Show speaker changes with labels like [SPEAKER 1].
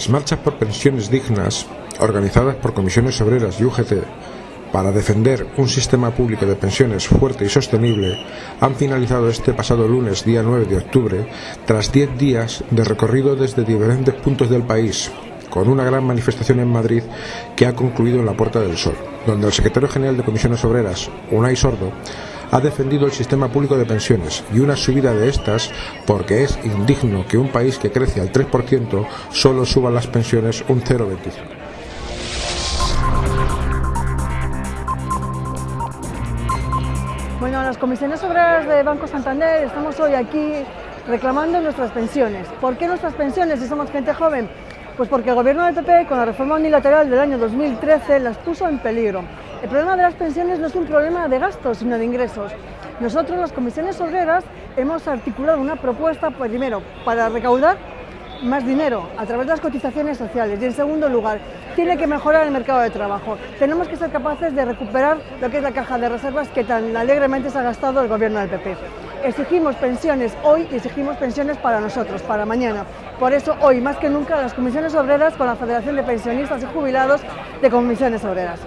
[SPEAKER 1] Las marchas por pensiones dignas, organizadas por comisiones obreras y UGT, para defender un sistema público de pensiones fuerte y sostenible, han finalizado este pasado lunes, día 9 de octubre, tras 10 días de recorrido desde diferentes puntos del país, con una gran manifestación en Madrid que ha concluido en la Puerta del Sol, donde el secretario general de Comisiones Obreras, Unai Sordo, ha defendido el sistema público de pensiones y una subida de estas porque es indigno que un país que crece al 3% solo suba las pensiones un 0,25.
[SPEAKER 2] Bueno, las comisiones obreras de Banco Santander estamos hoy aquí reclamando nuestras pensiones. ¿Por qué nuestras pensiones si somos gente joven? Pues porque el gobierno del PP, con la reforma unilateral del año 2013, las puso en peligro. El problema de las pensiones no es un problema de gastos, sino de ingresos. Nosotros, las comisiones obreras, hemos articulado una propuesta, pues, primero, para recaudar más dinero a través de las cotizaciones sociales y en segundo lugar tiene que mejorar el mercado de trabajo. Tenemos que ser capaces de recuperar lo que es la caja de reservas que tan alegremente se ha gastado el gobierno del PP. Exigimos pensiones hoy y exigimos pensiones para nosotros, para mañana. Por eso hoy más que nunca las comisiones obreras con la Federación de Pensionistas y Jubilados de Comisiones Obreras.